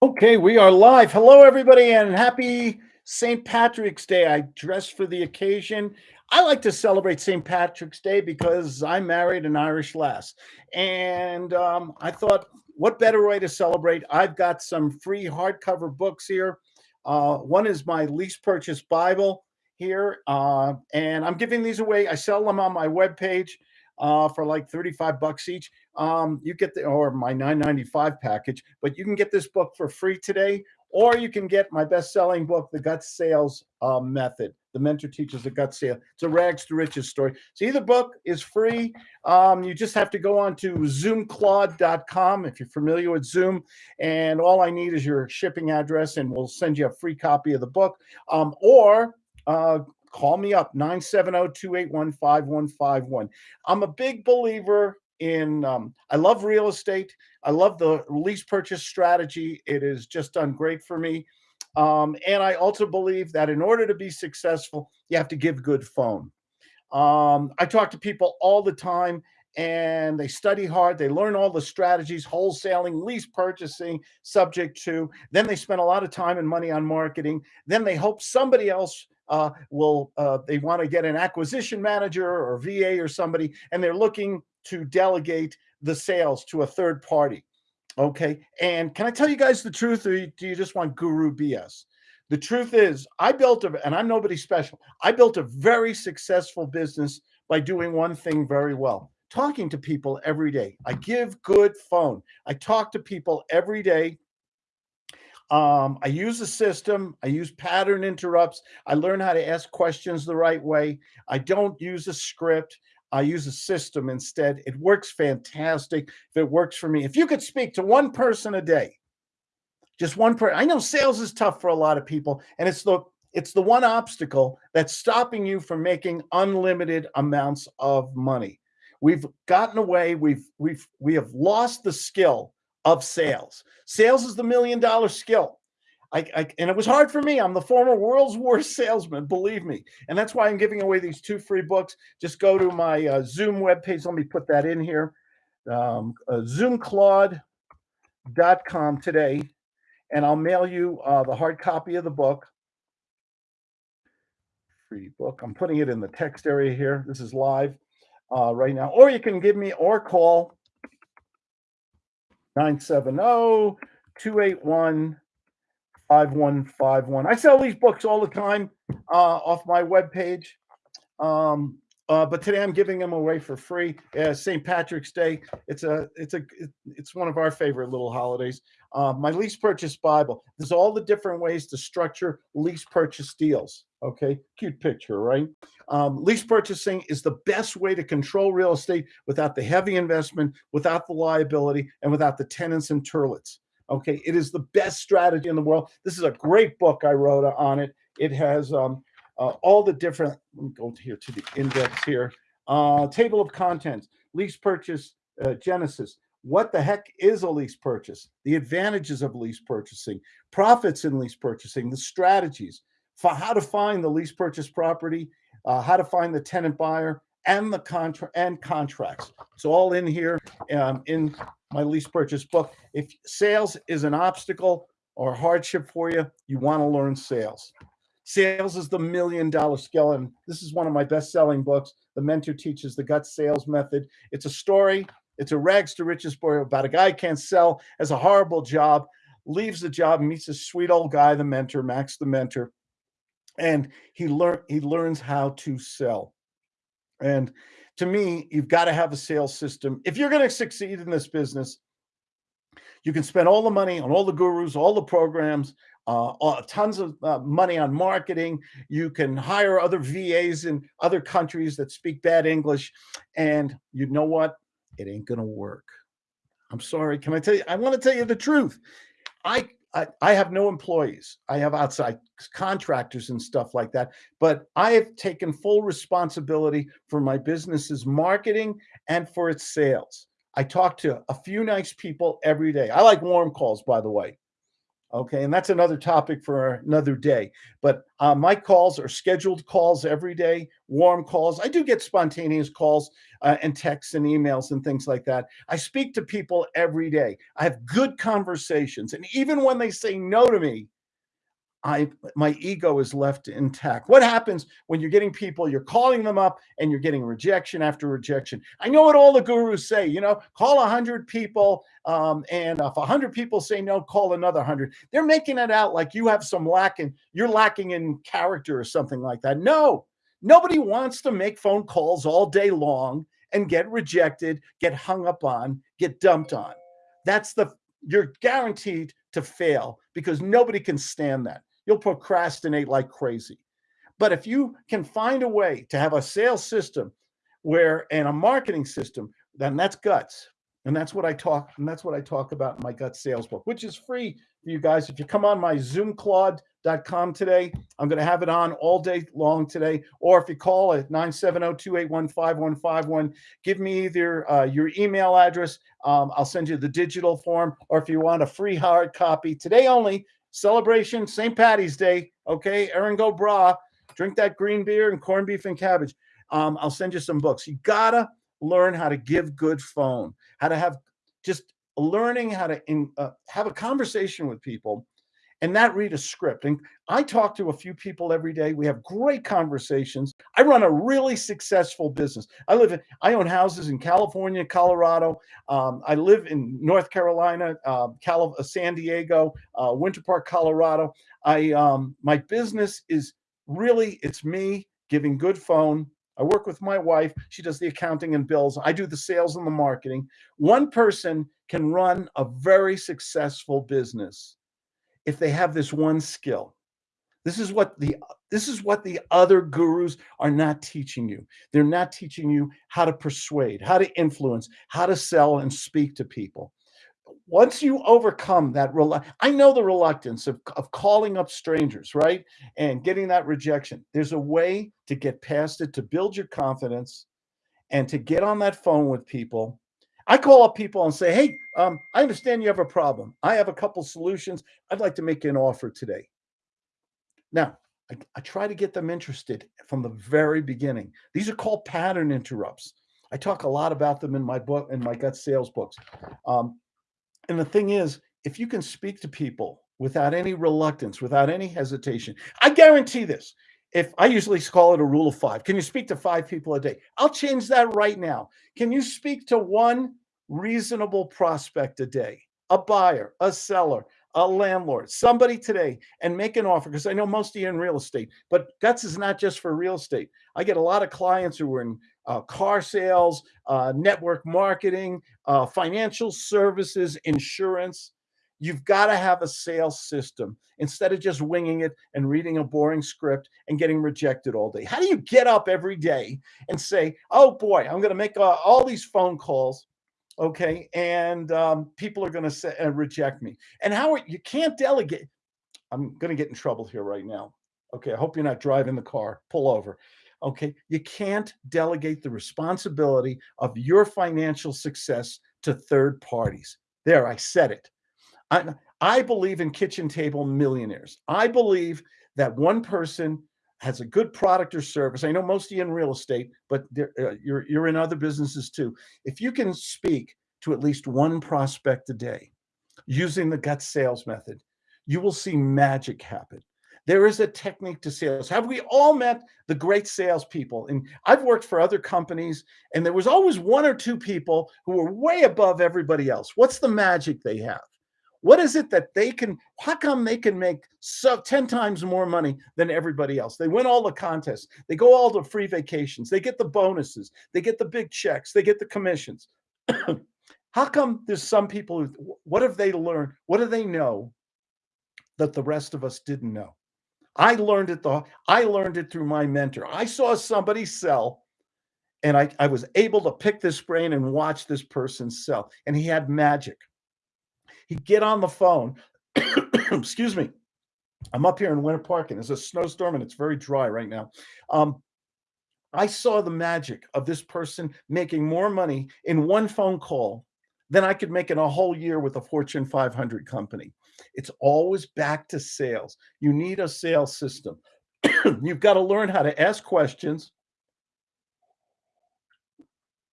Okay, we are live. Hello, everybody, and happy St. Patrick's Day. I dressed for the occasion. I like to celebrate St. Patrick's Day because I married an Irish lass. And um, I thought, what better way to celebrate? I've got some free hardcover books here. Uh, one is my lease purchase Bible here, uh, and I'm giving these away. I sell them on my webpage uh, for like 35 bucks each. Um, you get the, or my 995 package, but you can get this book for free today, or you can get my best selling book, The Gut Sales uh, Method. The mentor teaches the gut sale. It's a rags to riches story. So either book is free. Um, you just have to go on to zoomclaude.com if you're familiar with Zoom. And all I need is your shipping address, and we'll send you a free copy of the book. Um, or uh, call me up 970-281-5151 i'm a big believer in um, i love real estate i love the lease purchase strategy it has just done great for me um, and i also believe that in order to be successful you have to give good phone um, i talk to people all the time and they study hard. They learn all the strategies, wholesaling, lease purchasing, subject to. Then they spend a lot of time and money on marketing. Then they hope somebody else uh, will uh, they want to get an acquisition manager or VA or somebody, and they're looking to delegate the sales to a third party. Okay. And can I tell you guys the truth, or do you just want guru BS? The truth is, I built a, and I'm nobody special. I built a very successful business by doing one thing very well talking to people every day. I give good phone. I talk to people every day um, I use a system. I use pattern interrupts. I learn how to ask questions the right way. I don't use a script. I use a system instead. It works fantastic. If it works for me, if you could speak to one person a day, just one person. I know sales is tough for a lot of people, and it's the it's the one obstacle that's stopping you from making unlimited amounts of money. We've gotten away. We've we've we have lost the skill of sales. Sales is the million dollar skill. I, I, and it was hard for me. I'm the former world's worst salesman, believe me. And that's why I'm giving away these two free books. Just go to my uh, Zoom webpage. Let me put that in here. Um, uh, ZoomClaude.com today, and I'll mail you uh, the hard copy of the book. Free book. I'm putting it in the text area here. This is live uh, right now. Or you can give me or call 970 281 5151. I sell these books all the time uh, off my webpage. Um, uh, but today I'm giving them away for free. Uh, St. Patrick's Day. It's a it's a it's one of our favorite little holidays. Uh, my lease purchase Bible. There's all the different ways to structure lease purchase deals. Okay, cute picture, right? Um, lease purchasing is the best way to control real estate without the heavy investment, without the liability, and without the tenants and turlets. Okay, it is the best strategy in the world. This is a great book I wrote on it. It has um, uh, all the different, let me go here to the index here, uh, table of contents, lease purchase, uh, Genesis. What the heck is a lease purchase? The advantages of lease purchasing, profits in lease purchasing, the strategies, for how to find the lease purchase property, uh, how to find the tenant buyer, and the contract and contracts. It's all in here um, in my lease purchase book. If sales is an obstacle or hardship for you, you want to learn sales. Sales is the million dollar skill. And this is one of my best selling books. The mentor teaches the gut sales method. It's a story, it's a rags to riches story about a guy can't sell, has a horrible job, leaves the job, meets a sweet old guy, the mentor, Max the mentor. And he learn he learns how to sell. And to me, you've got to have a sales system. If you're going to succeed in this business, you can spend all the money on all the gurus, all the programs, uh, tons of uh, money on marketing. You can hire other VAs in other countries that speak bad English. And you know what? It ain't going to work. I'm sorry. Can I tell you? I want to tell you the truth. I, I, I have no employees. I have outside contractors and stuff like that. But I have taken full responsibility for my business's marketing and for its sales. I talk to a few nice people every day. I like warm calls, by the way. Okay. And that's another topic for another day. But uh, my calls are scheduled calls every day, warm calls. I do get spontaneous calls uh, and texts and emails and things like that. I speak to people every day. I have good conversations. And even when they say no to me, I my ego is left intact. What happens when you're getting people, you're calling them up and you're getting rejection after rejection? I know what all the gurus say, you know, call a hundred people, um, and if a hundred people say no, call another hundred. They're making it out like you have some lacking, you're lacking in character or something like that. No, nobody wants to make phone calls all day long and get rejected, get hung up on, get dumped on. That's the you're guaranteed to fail because nobody can stand that you'll procrastinate like crazy. But if you can find a way to have a sales system where and a marketing system, then that's guts. And that's what I talk, and that's what I talk about in my gut sales book, which is free for you guys. If you come on my zoomclaude.com today, I'm going to have it on all day long today. Or if you call at 970-281-5151, give me either uh, your email address. Um, I'll send you the digital form, or if you want a free hard copy today only, celebration, St. Patty's Day. Okay, Erin-Go Bragh, drink that green beer and corned beef and cabbage. Um, I'll send you some books. You gotta learn how to give good phone, how to have just learning how to in, uh, have a conversation with people and not read a script. And I talk to a few people every day. We have great conversations. I run a really successful business. I live in, I own houses in California, Colorado. Um, I live in North Carolina, uh, Cal- San Diego, uh, Winter Park, Colorado. I, um, my business is really, it's me giving good phone. I work with my wife. She does the accounting and bills. I do the sales and the marketing. One person can run a very successful business if they have this one skill. This is what the this is what the other gurus are not teaching you. They're not teaching you how to persuade, how to influence, how to sell and speak to people. Once you overcome that, I know the reluctance of, of calling up strangers, right? And getting that rejection. There's a way to get past it, to build your confidence and to get on that phone with people I call up people and say, hey, um, I understand you have a problem. I have a couple solutions. I'd like to make an offer today. Now, I, I, try to get them interested from the very beginning. These are called pattern interrupts. I talk a lot about them in my book, in my gut sales books. Um, and the thing is, if you can speak to people without any reluctance, without any hesitation, I guarantee this if I usually call it a rule of five, can you speak to five people a day? I'll change that right now. Can you speak to one reasonable prospect a day, a buyer, a seller, a landlord, somebody today, and make an offer? Because I know most of you in real estate, but guts is not just for real estate. I get a lot of clients who are in uh, car sales, uh, network marketing, uh, financial services, insurance. You've got to have a sales system instead of just winging it and reading a boring script and getting rejected all day. How do you get up every day and say, oh boy, I'm going to make uh, all these phone calls, okay, and um, people are going to say uh, reject me? And how are, you can't delegate. I'm going to get in trouble here right now. Okay, I hope you're not driving the car. Pull over. Okay, you can't delegate the responsibility of your financial success to third parties. There, I said it. I, I believe in kitchen table millionaires. I believe that one person has a good product or service. I know most of you in real estate, but uh, you're, you're in other businesses too. If you can speak to at least one prospect a day using the gut sales method, you will see magic happen. There is a technique to sales. Have we all met the great salespeople? And I've worked for other companies, and there was always one or two people who were way above everybody else. What's the magic they have? What is it that they can, how come they can make so 10 times more money than everybody else? They win all the contests. They go all the free vacations. They get the bonuses. They get the big checks. They get the commissions. how come there's some people who, what have they learned? What do they know that the rest of us didn't know? I learned it the, I learned it through my mentor. I saw somebody sell and I, I was able to pick this brain and watch this person sell. And he had magic. He'd get on the phone. Excuse me. I'm up here in Winter Park and there's a snowstorm and it's very dry right now. Um, I saw the magic of this person making more money in one phone call than I could make in a whole year with a Fortune 500 company. It's always back to sales. You need a sales system. You've got to learn how to ask questions.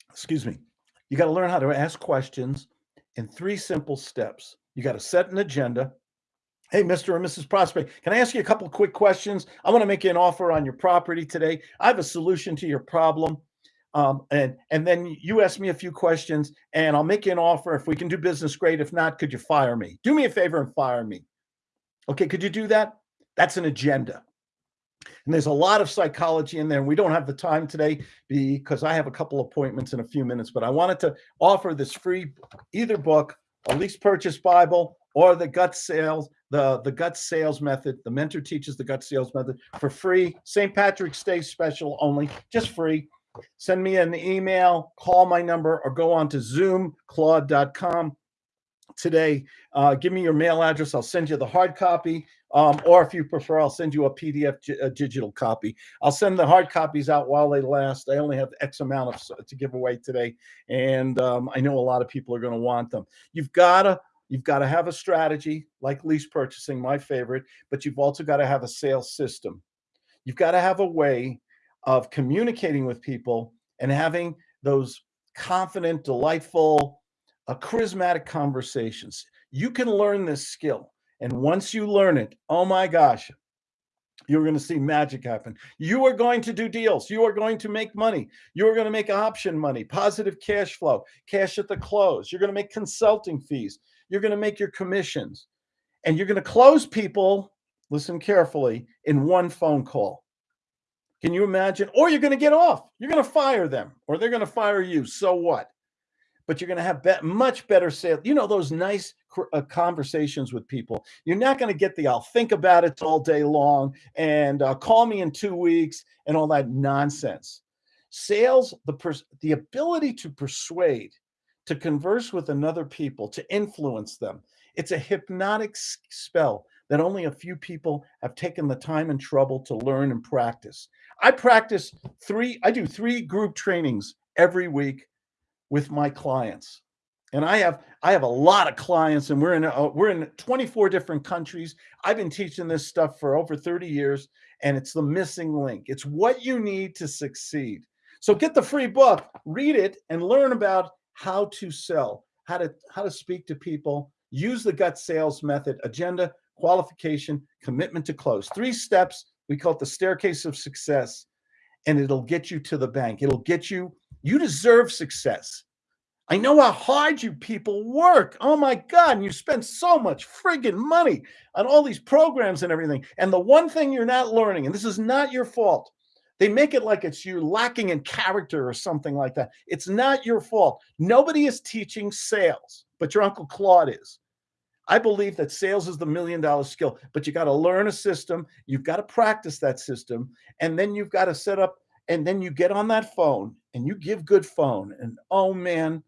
Excuse me. You got to learn how to ask questions in three simple steps. You got to set an agenda. Hey, Mr. and Mrs. Prospect, can I ask you a couple quick questions? I want to make you an offer on your property today. I have a solution to your problem. Um, and and then you ask me a few questions and I'll make you an offer. If we can do business, great. If not, could you fire me? Do me a favor and fire me. Okay, could you do that? That's an agenda. And there's a lot of psychology in there. We don't have the time today because I have a couple appointments in a few minutes, but I wanted to offer this free either book, a lease purchase Bible, or the gut sales, the, the gut sales method. The mentor teaches the gut sales method for free. St. Patrick's Day special only, just free. Send me an email, call my number, or go on to zoomclaude.com today. Uh, give me your mail address. I'll send you the hard copy. Um, or if you prefer, I'll send you a PDF a digital copy. I'll send the hard copies out while they last. I only have X amount of to give away today, and um, I know a lot of people are going to want them. You've got to you've got to have a strategy like lease purchasing, my favorite, but you've also got to have a sales system. You've got to have a way of communicating with people and having those confident, delightful, uh, charismatic conversations. You can learn this skill. And once you learn it, oh my gosh, you're going to see magic happen. You are going to do deals. You are going to make money. You are going to make option money, positive cash flow, cash at the close. You're going to make consulting fees. You're going to make your commissions. And you're going to close people, listen carefully, in one phone call. Can you imagine? Or you're going to get off. You're going to fire them or they're going to fire you. So what? But you're going to have be much better sales. You know, those nice uh, conversations with people. You're not going to get the I'll think about it all day long and uh, call me in two weeks and all that nonsense. Sales, the, the ability to persuade, to converse with another people, to influence them. It's a hypnotic spell that only a few people have taken the time and trouble to learn and practice. I practice three, I do three group trainings every week with my clients. And I have I have a lot of clients, and we're in uh, we're in 24 different countries. I've been teaching this stuff for over 30 years, and it's the missing link. It's what you need to succeed. So get the free book, read it, and learn about how to sell, how to how to speak to people. Use the gut sales method: agenda, qualification, commitment to close. Three steps. We call it the staircase of success, and it'll get you to the bank. It'll get you you deserve success. I know how hard you people work. Oh my God. And you spend so much friggin' money on all these programs and everything. And the one thing you're not learning, and this is not your fault, they make it like it's you lacking in character or something like that. It's not your fault. Nobody is teaching sales, but your Uncle Claude is. I believe that sales is the million dollar skill, but you got to learn a system. You've got to practice that system. And then you've got to set up and then you get on that phone and you give good phone and oh man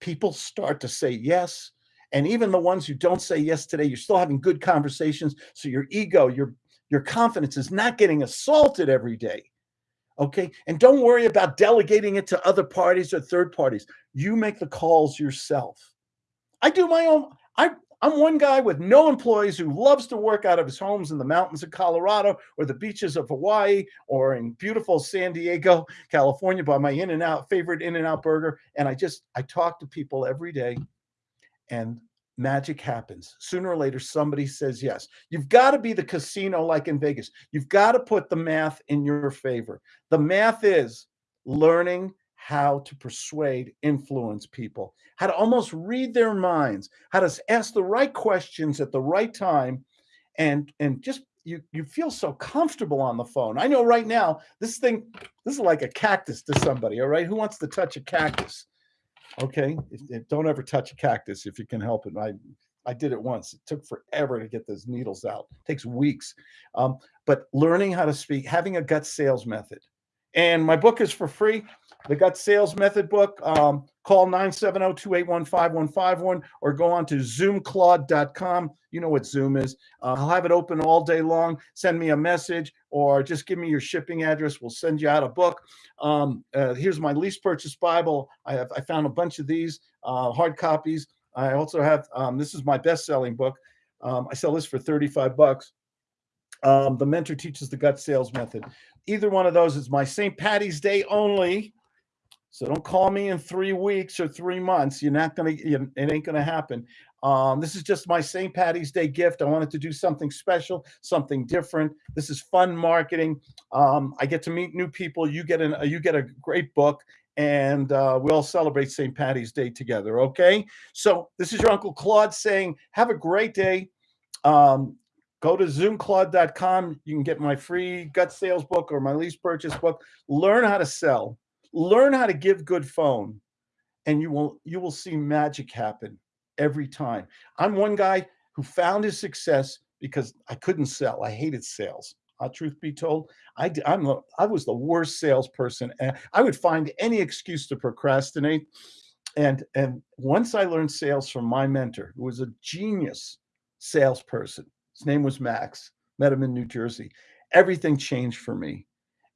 people start to say yes. And even the ones who don't say yes today you're still having good conversations. So your ego your your confidence is not getting assaulted every day okay? And don't worry about delegating it to other parties or third parties. You make the calls yourself. I do my own i I'm one guy with no employees who loves to work out of his homes in the mountains of Colorado or the beaches of Hawaii or in beautiful San Diego, California by my In-N-Out favorite In-N-Out burger. And I just, I talk to people every day and magic happens. Sooner or later, somebody says yes. You've got to be the casino like in Vegas. You've got to put the math in your favor. The math is learning how to persuade, influence people, how to almost read their minds, how to ask the right questions at the right time, and and just you you feel so comfortable on the phone. I know right now this thing this is like a cactus to somebody. All right, who wants to touch a cactus? Okay, if, if, don't ever touch a cactus if you can help it. I I did it once. It took forever to get those needles out. It takes weeks. Um, but learning how to speak, having a gut sales method. And my book is for free the gut sales method book um, call 970-281-5151 or go on to zoomclaude.com. You know what Zoom is. Uh, I'll have it open all day long. Send me a message or just give me your shipping address. We'll send you out a book. Um, uh, here's my lease purchase Bible. I have I found a bunch of these uh, hard copies. I also have um, this is my best-selling book. Um, I sell this for 35 bucks. Um, the mentor teaches the gut sales method. Either one of those is my St. Patty's Day only. So don't call me in three weeks or three months. You're not gonna. It ain't gonna happen. Um, this is just my St. Patty's Day gift. I wanted to do something special, something different. This is fun marketing. Um, I get to meet new people. You get an. You get a great book, and uh, we all celebrate St. Patty's Day together. Okay. So this is your Uncle Claude saying, have a great day. Um, go to zoomclaude.com. You can get my free gut sales book or my lease purchase book. Learn how to sell. Learn how to give good phone, and you will you will see magic happen every time. I'm one guy who found his success because I couldn't sell. I hated sales. Uh, truth be told, I I'm was the worst salesperson, and I would find any excuse to procrastinate. And and once I learned sales from my mentor, who was a genius salesperson, his name was Max. Met him in New Jersey. Everything changed for me.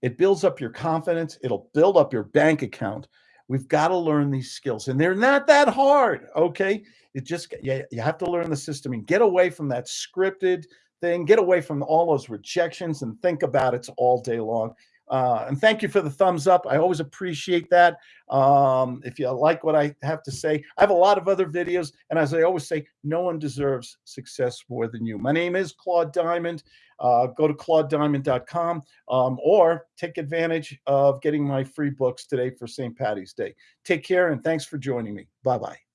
It builds up your confidence. It'll build up your bank account. We've got to learn these skills, and they're not that hard. Okay, it just you, you have to learn the system and get away from that scripted thing. Get away from all those rejections and think about it all day long. Uh, and thank you for the thumbs up. I always appreciate that. Um, if you like what I have to say, I have a lot of other videos. And as I always say, no one deserves success more than you. My name is Claude Diamond. Uh, go to claudediamond.com um, or take advantage of getting my free books today for St. Patty's Day. Take care and thanks for joining me. Bye bye.